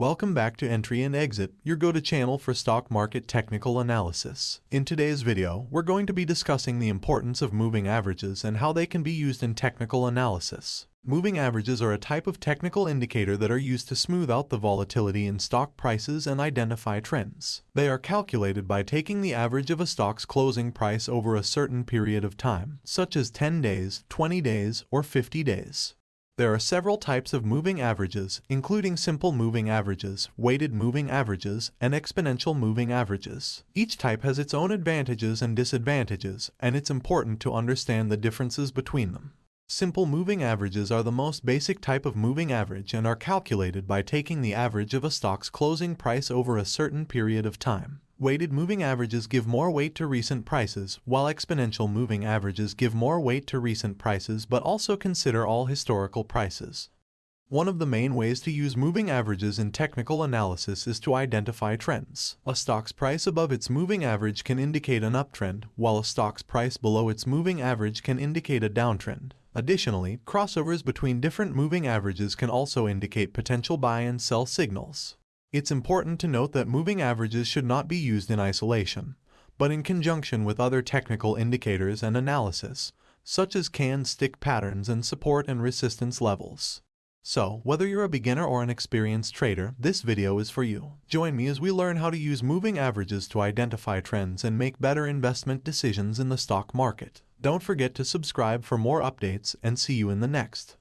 Welcome back to Entry and Exit, your go-to channel for stock market technical analysis. In today's video, we're going to be discussing the importance of moving averages and how they can be used in technical analysis. Moving averages are a type of technical indicator that are used to smooth out the volatility in stock prices and identify trends. They are calculated by taking the average of a stock's closing price over a certain period of time, such as 10 days, 20 days, or 50 days. There are several types of moving averages, including simple moving averages, weighted moving averages, and exponential moving averages. Each type has its own advantages and disadvantages, and it's important to understand the differences between them. Simple moving averages are the most basic type of moving average and are calculated by taking the average of a stock's closing price over a certain period of time. Weighted moving averages give more weight to recent prices, while exponential moving averages give more weight to recent prices but also consider all historical prices. One of the main ways to use moving averages in technical analysis is to identify trends. A stock's price above its moving average can indicate an uptrend, while a stock's price below its moving average can indicate a downtrend. Additionally, crossovers between different moving averages can also indicate potential buy and sell signals. It's important to note that moving averages should not be used in isolation, but in conjunction with other technical indicators and analysis, such as candlestick patterns and support and resistance levels. So, whether you're a beginner or an experienced trader, this video is for you. Join me as we learn how to use moving averages to identify trends and make better investment decisions in the stock market. Don't forget to subscribe for more updates and see you in the next.